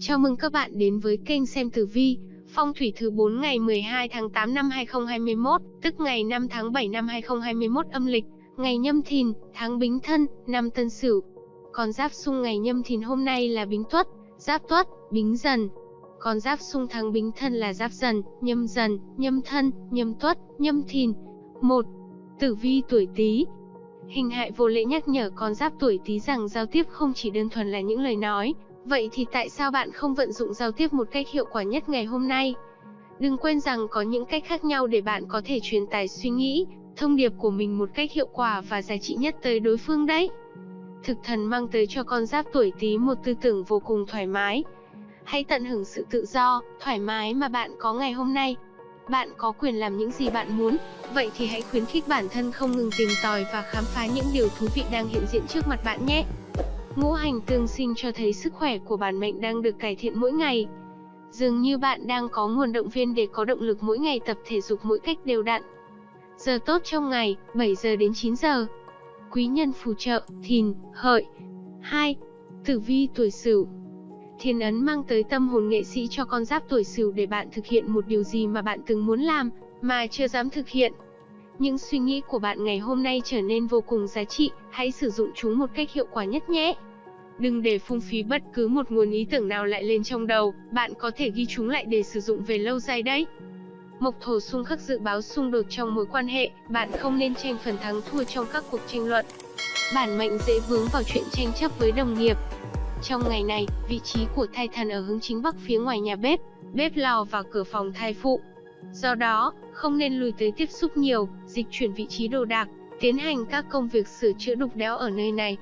Chào mừng các bạn đến với kênh xem tử vi, phong thủy thứ 4 ngày 12 tháng 8 năm 2021, tức ngày 5 tháng 7 năm 2021 âm lịch, ngày nhâm thìn, tháng bính thân, năm tân sửu. Con giáp xung ngày nhâm thìn hôm nay là bính tuất, giáp tuất, bính dần. Con giáp xung tháng bính thân là giáp dần, nhâm dần, nhâm thân, nhâm tuất, nhâm thìn. 1. Tử vi tuổi Tý. Hình hại vô lễ nhắc nhở con giáp tuổi Tý rằng giao tiếp không chỉ đơn thuần là những lời nói, vậy thì tại sao bạn không vận dụng giao tiếp một cách hiệu quả nhất ngày hôm nay? Đừng quên rằng có những cách khác nhau để bạn có thể truyền tải suy nghĩ, thông điệp của mình một cách hiệu quả và giá trị nhất tới đối phương đấy. Thực thần mang tới cho con giáp tuổi Tý một tư tưởng vô cùng thoải mái. Hãy tận hưởng sự tự do, thoải mái mà bạn có ngày hôm nay. Bạn có quyền làm những gì bạn muốn, vậy thì hãy khuyến khích bản thân không ngừng tìm tòi và khám phá những điều thú vị đang hiện diện trước mặt bạn nhé. Ngũ hành tương sinh cho thấy sức khỏe của bản mệnh đang được cải thiện mỗi ngày. Dường như bạn đang có nguồn động viên để có động lực mỗi ngày tập thể dục mỗi cách đều đặn. Giờ tốt trong ngày, 7 giờ đến 9 giờ. Quý nhân phù trợ, thìn, hợi. 2. Tử vi tuổi sửu Thiên ấn mang tới tâm hồn nghệ sĩ cho con giáp tuổi sửu để bạn thực hiện một điều gì mà bạn từng muốn làm, mà chưa dám thực hiện. Những suy nghĩ của bạn ngày hôm nay trở nên vô cùng giá trị, hãy sử dụng chúng một cách hiệu quả nhất nhé. Đừng để phung phí bất cứ một nguồn ý tưởng nào lại lên trong đầu, bạn có thể ghi chúng lại để sử dụng về lâu dài đấy. Mộc thổ xung khắc dự báo xung đột trong mối quan hệ, bạn không nên tranh phần thắng thua trong các cuộc tranh luận. Bản mệnh dễ vướng vào chuyện tranh chấp với đồng nghiệp. Trong ngày này, vị trí của thai thần ở hướng chính bắc phía ngoài nhà bếp, bếp lò và cửa phòng thai phụ. Do đó, không nên lùi tới tiếp xúc nhiều, dịch chuyển vị trí đồ đạc, tiến hành các công việc sửa chữa đục đẽo ở nơi này.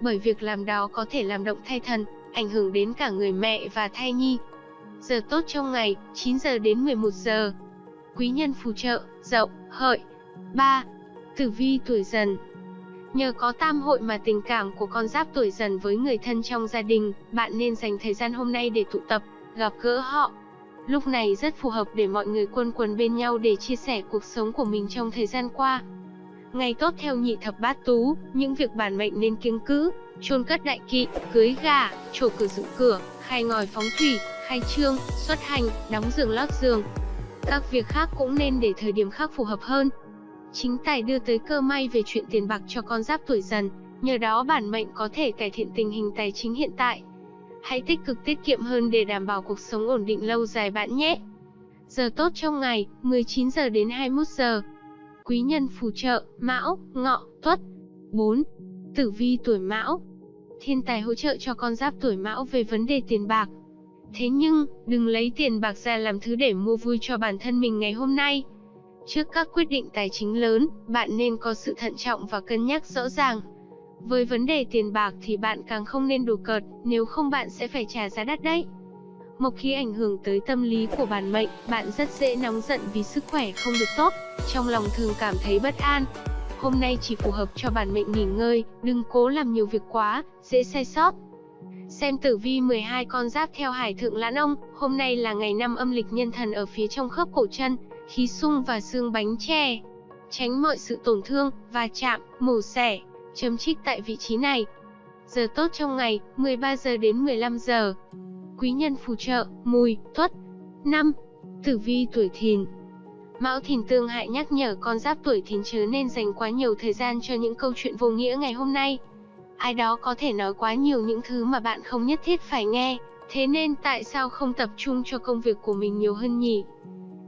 Bởi việc làm đó có thể làm động thai thần, ảnh hưởng đến cả người mẹ và thai nhi. Giờ tốt trong ngày, 9 giờ đến 11 giờ. Quý nhân phù trợ, dậu, hợi. 3. Tử vi tuổi dần Nhờ có tam hội mà tình cảm của con giáp tuổi dần với người thân trong gia đình, bạn nên dành thời gian hôm nay để tụ tập, gặp gỡ họ, Lúc này rất phù hợp để mọi người quân quần bên nhau để chia sẻ cuộc sống của mình trong thời gian qua. Ngày tốt theo nhị thập bát tú, những việc bản mệnh nên kiêng cữ, chôn cất đại kỵ, cưới gà, trổ cửa dựng cửa, khai ngòi phóng thủy, khai trương, xuất hành, đóng giường lót giường. Các việc khác cũng nên để thời điểm khác phù hợp hơn. Chính tài đưa tới cơ may về chuyện tiền bạc cho con giáp tuổi dần, nhờ đó bản mệnh có thể cải thiện tình hình tài chính hiện tại. Hãy tích cực tiết kiệm hơn để đảm bảo cuộc sống ổn định lâu dài bạn nhé. Giờ tốt trong ngày, 19 giờ đến 21 giờ. Quý nhân phù trợ, Mão, Ngọ, Tuất. 4. Tử vi tuổi Mão. Thiên tài hỗ trợ cho con giáp tuổi Mão về vấn đề tiền bạc. Thế nhưng, đừng lấy tiền bạc ra làm thứ để mua vui cho bản thân mình ngày hôm nay. Trước các quyết định tài chính lớn, bạn nên có sự thận trọng và cân nhắc rõ ràng. Với vấn đề tiền bạc thì bạn càng không nên đùa cợt, nếu không bạn sẽ phải trả giá đắt đấy. Mộc khí ảnh hưởng tới tâm lý của bản mệnh, bạn rất dễ nóng giận vì sức khỏe không được tốt, trong lòng thường cảm thấy bất an. Hôm nay chỉ phù hợp cho bản mệnh nghỉ ngơi, đừng cố làm nhiều việc quá, dễ sai sót. Xem tử vi 12 con giáp theo hải thượng lãn ông, hôm nay là ngày năm âm lịch nhân thần ở phía trong khớp cổ chân, khí sung và xương bánh tre. Tránh mọi sự tổn thương, va chạm, mổ xẻ, chấm trích tại vị trí này. Giờ tốt trong ngày, 13 giờ đến 15 giờ. Quý nhân phù trợ, mùi, tuất. 5. Tử vi tuổi thìn Mão thìn tương hại nhắc nhở con giáp tuổi thìn chớ nên dành quá nhiều thời gian cho những câu chuyện vô nghĩa ngày hôm nay. Ai đó có thể nói quá nhiều những thứ mà bạn không nhất thiết phải nghe, thế nên tại sao không tập trung cho công việc của mình nhiều hơn nhỉ?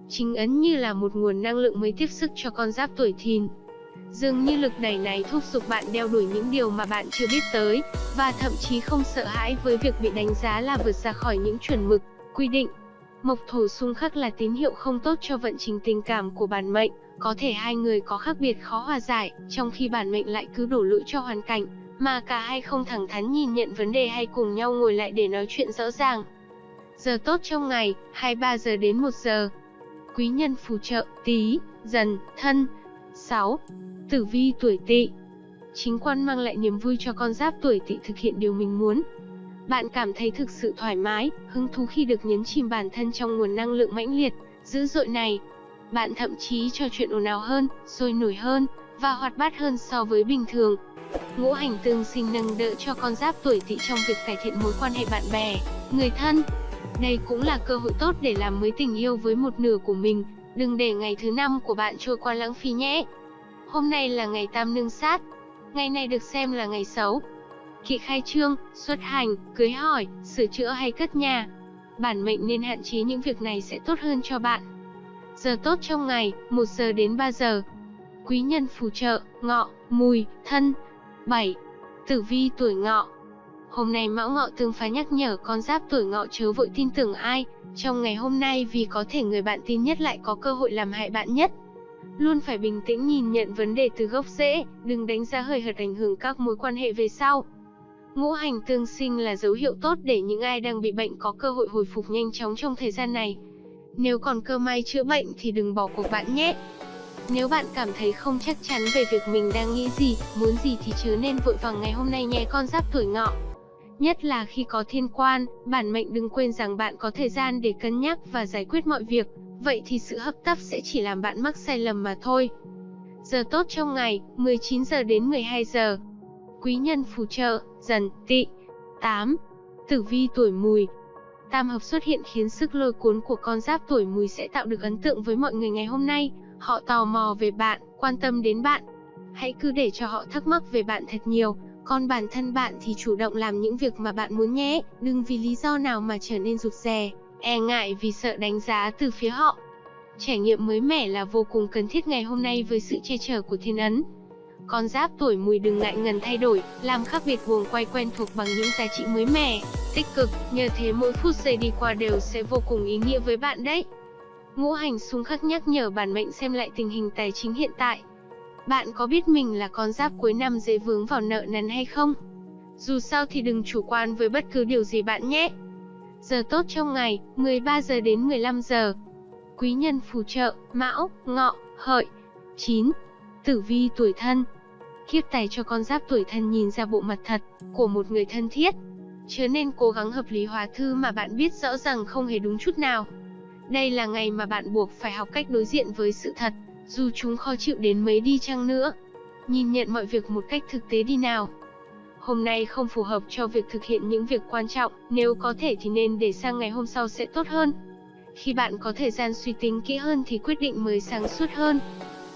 Chính ấn như là một nguồn năng lượng mới tiếp sức cho con giáp tuổi thìn. Dường như lực đẩy này thúc giục bạn đeo đuổi những điều mà bạn chưa biết tới, và thậm chí không sợ hãi với việc bị đánh giá là vượt ra khỏi những chuẩn mực, quy định. Mộc thổ xung khắc là tín hiệu không tốt cho vận trình tình cảm của bản mệnh, có thể hai người có khác biệt khó hòa giải, trong khi bản mệnh lại cứ đổ lỗi cho hoàn cảnh, mà cả hai không thẳng thắn nhìn nhận vấn đề hay cùng nhau ngồi lại để nói chuyện rõ ràng. Giờ tốt trong ngày, 23 giờ đến 1 giờ. Quý nhân phù trợ, tí, dần, thân. 6. Tử vi tuổi tỵ Chính quan mang lại niềm vui cho con giáp tuổi tỵ thực hiện điều mình muốn. Bạn cảm thấy thực sự thoải mái, hứng thú khi được nhấn chìm bản thân trong nguồn năng lượng mãnh liệt, dữ dội này. Bạn thậm chí trò chuyện ồn ào hơn, sôi nổi hơn, và hoạt bát hơn so với bình thường. Ngũ hành tương sinh nâng đỡ cho con giáp tuổi tỵ trong việc cải thiện mối quan hệ bạn bè, người thân. Đây cũng là cơ hội tốt để làm mới tình yêu với một nửa của mình, đừng để ngày thứ năm của bạn trôi qua lãng phí nhé. Hôm nay là ngày tam nương sát. Ngày này được xem là ngày xấu. Kỵ khai trương, xuất hành, cưới hỏi, sửa chữa hay cất nhà. Bản mệnh nên hạn chế những việc này sẽ tốt hơn cho bạn. Giờ tốt trong ngày, 1 giờ đến 3 giờ. Quý nhân phù trợ, ngọ, mùi, thân. 7. Tử vi tuổi ngọ. Hôm nay mão ngọ tương phá nhắc nhở con giáp tuổi ngọ chớ vội tin tưởng ai, trong ngày hôm nay vì có thể người bạn tin nhất lại có cơ hội làm hại bạn nhất. Luôn phải bình tĩnh nhìn nhận vấn đề từ gốc rễ, đừng đánh giá hời hợt ảnh hưởng các mối quan hệ về sau. Ngũ hành tương sinh là dấu hiệu tốt để những ai đang bị bệnh có cơ hội hồi phục nhanh chóng trong thời gian này. Nếu còn cơ may chữa bệnh thì đừng bỏ cuộc bạn nhé. Nếu bạn cảm thấy không chắc chắn về việc mình đang nghĩ gì, muốn gì thì chớ nên vội vàng ngày hôm nay nhé con giáp tuổi ngọ. Nhất là khi có thiên quan, bản mệnh đừng quên rằng bạn có thời gian để cân nhắc và giải quyết mọi việc, vậy thì sự hấp tấp sẽ chỉ làm bạn mắc sai lầm mà thôi. Giờ tốt trong ngày, 19 giờ đến 12 giờ. Quý nhân phù trợ, dần, tị. 8. Tử vi tuổi mùi, Tam hợp xuất hiện khiến sức lôi cuốn của con giáp tuổi mùi sẽ tạo được ấn tượng với mọi người ngày hôm nay. Họ tò mò về bạn, quan tâm đến bạn. Hãy cứ để cho họ thắc mắc về bạn thật nhiều, còn bản thân bạn thì chủ động làm những việc mà bạn muốn nhé, đừng vì lý do nào mà trở nên rụt rè, e ngại vì sợ đánh giá từ phía họ. Trải nghiệm mới mẻ là vô cùng cần thiết ngày hôm nay với sự che chở của thiên ấn. Con giáp tuổi mùi đừng ngại ngần thay đổi, làm khác biệt guồng quay quen thuộc bằng những giá trị mới mẻ, tích cực, nhờ thế mỗi phút giây đi qua đều sẽ vô cùng ý nghĩa với bạn đấy. Ngũ hành xung khắc nhắc nhở bản mệnh xem lại tình hình tài chính hiện tại. Bạn có biết mình là con giáp cuối năm dễ vướng vào nợ nần hay không? Dù sao thì đừng chủ quan với bất cứ điều gì bạn nhé. Giờ tốt trong ngày, 13 giờ đến 15 giờ. Quý nhân phù trợ, Mão, Ngọ, Hợi. 9. Tử vi tuổi thân, kiếp tài cho con giáp tuổi thân nhìn ra bộ mặt thật của một người thân thiết. Chớ nên cố gắng hợp lý hóa thư mà bạn biết rõ rằng không hề đúng chút nào. Đây là ngày mà bạn buộc phải học cách đối diện với sự thật, dù chúng khó chịu đến mấy đi chăng nữa. Nhìn nhận mọi việc một cách thực tế đi nào. Hôm nay không phù hợp cho việc thực hiện những việc quan trọng, nếu có thể thì nên để sang ngày hôm sau sẽ tốt hơn. Khi bạn có thời gian suy tính kỹ hơn thì quyết định mới sáng suốt hơn.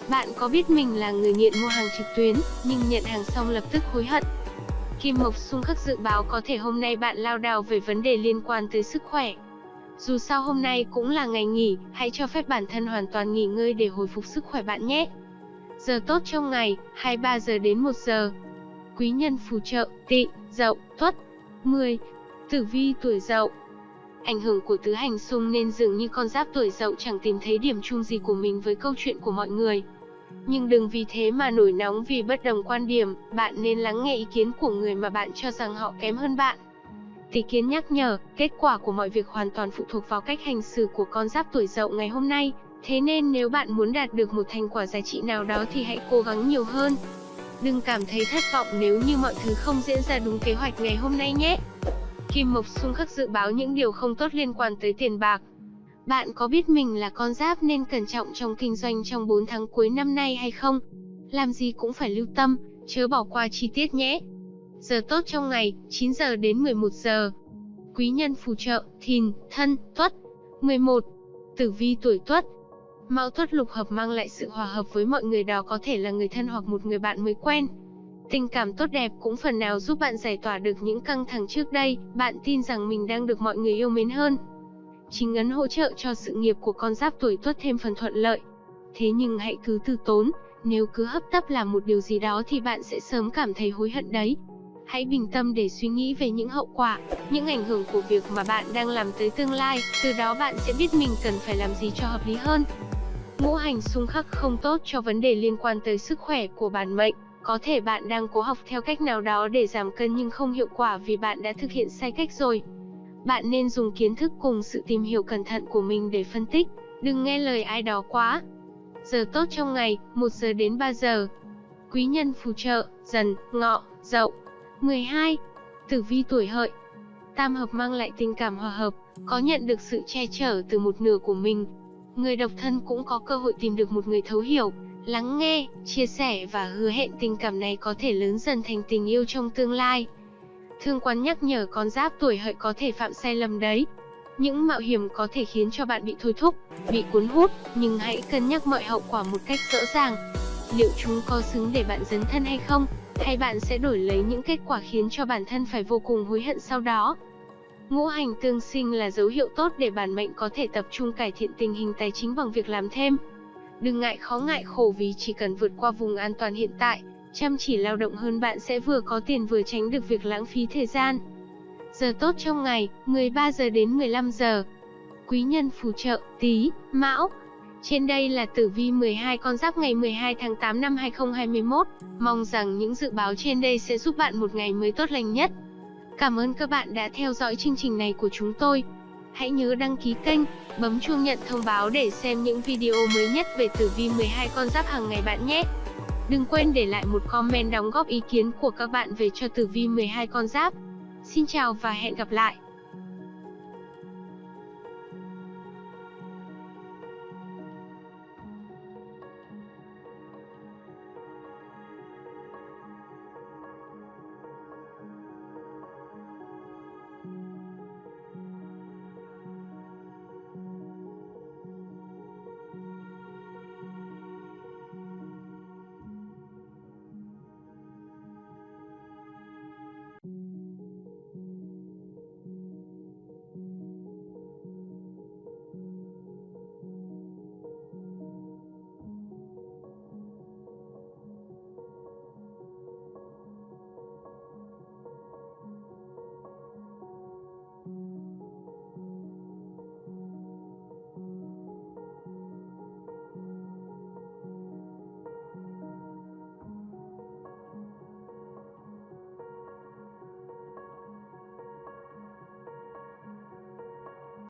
Bạn có biết mình là người nghiện mua hàng trực tuyến, nhưng nhận hàng xong lập tức hối hận. Kim Mộc xung khắc dự báo có thể hôm nay bạn lao đao về vấn đề liên quan tới sức khỏe. Dù sao hôm nay cũng là ngày nghỉ, hãy cho phép bản thân hoàn toàn nghỉ ngơi để hồi phục sức khỏe bạn nhé. Giờ tốt trong ngày, 23 giờ đến 1 giờ. Quý nhân phù trợ, tị, dậu, tuất. 10. Tử vi tuổi dậu Ảnh hưởng của tứ hành xung nên dường như con giáp tuổi dậu chẳng tìm thấy điểm chung gì của mình với câu chuyện của mọi người. Nhưng đừng vì thế mà nổi nóng vì bất đồng quan điểm, bạn nên lắng nghe ý kiến của người mà bạn cho rằng họ kém hơn bạn. Tỷ kiến nhắc nhở, kết quả của mọi việc hoàn toàn phụ thuộc vào cách hành xử của con giáp tuổi dậu ngày hôm nay, thế nên nếu bạn muốn đạt được một thành quả giá trị nào đó thì hãy cố gắng nhiều hơn. Đừng cảm thấy thất vọng nếu như mọi thứ không diễn ra đúng kế hoạch ngày hôm nay nhé. Kim Mộc xung khắc dự báo những điều không tốt liên quan tới tiền bạc, bạn có biết mình là con giáp nên cẩn trọng trong kinh doanh trong 4 tháng cuối năm nay hay không? Làm gì cũng phải lưu tâm, chớ bỏ qua chi tiết nhé. Giờ tốt trong ngày, 9 giờ đến 11 giờ. Quý nhân phù trợ, thìn, thân, tuất. 11. Tử vi tuổi tuất. Mão tuất lục hợp mang lại sự hòa hợp với mọi người đó có thể là người thân hoặc một người bạn mới quen. Tình cảm tốt đẹp cũng phần nào giúp bạn giải tỏa được những căng thẳng trước đây, bạn tin rằng mình đang được mọi người yêu mến hơn chính ấn hỗ trợ cho sự nghiệp của con giáp tuổi tuất thêm phần thuận lợi. Thế nhưng hãy cứ từ tốn, nếu cứ hấp tấp làm một điều gì đó thì bạn sẽ sớm cảm thấy hối hận đấy. Hãy bình tâm để suy nghĩ về những hậu quả, những ảnh hưởng của việc mà bạn đang làm tới tương lai, từ đó bạn sẽ biết mình cần phải làm gì cho hợp lý hơn. Ngũ hành xung khắc không tốt cho vấn đề liên quan tới sức khỏe của bản mệnh. Có thể bạn đang cố học theo cách nào đó để giảm cân nhưng không hiệu quả vì bạn đã thực hiện sai cách rồi. Bạn nên dùng kiến thức cùng sự tìm hiểu cẩn thận của mình để phân tích, đừng nghe lời ai đó quá. Giờ tốt trong ngày, 1 giờ đến 3 giờ. Quý nhân phù trợ, dần, ngọ, dậu. 12. Tử vi tuổi hợi. Tam hợp mang lại tình cảm hòa hợp, có nhận được sự che chở từ một nửa của mình. Người độc thân cũng có cơ hội tìm được một người thấu hiểu, lắng nghe, chia sẻ và hứa hẹn tình cảm này có thể lớn dần thành tình yêu trong tương lai. Thương quán nhắc nhở con giáp tuổi hợi có thể phạm sai lầm đấy. Những mạo hiểm có thể khiến cho bạn bị thôi thúc, bị cuốn hút, nhưng hãy cân nhắc mọi hậu quả một cách rõ ràng. Liệu chúng có xứng để bạn dấn thân hay không? Hay bạn sẽ đổi lấy những kết quả khiến cho bản thân phải vô cùng hối hận sau đó? Ngũ hành tương sinh là dấu hiệu tốt để bản mệnh có thể tập trung cải thiện tình hình tài chính bằng việc làm thêm. Đừng ngại khó ngại khổ vì chỉ cần vượt qua vùng an toàn hiện tại, chăm chỉ lao động hơn bạn sẽ vừa có tiền vừa tránh được việc lãng phí thời gian. Giờ tốt trong ngày, 13 giờ đến 15 giờ. Quý nhân phù trợ, tí, mão. Trên đây là tử vi 12 con giáp ngày 12 tháng 8 năm 2021. Mong rằng những dự báo trên đây sẽ giúp bạn một ngày mới tốt lành nhất. Cảm ơn các bạn đã theo dõi chương trình này của chúng tôi. Hãy nhớ đăng ký kênh, bấm chuông nhận thông báo để xem những video mới nhất về tử vi 12 con giáp hàng ngày bạn nhé. Đừng quên để lại một comment đóng góp ý kiến của các bạn về cho tử vi 12 con giáp. Xin chào và hẹn gặp lại.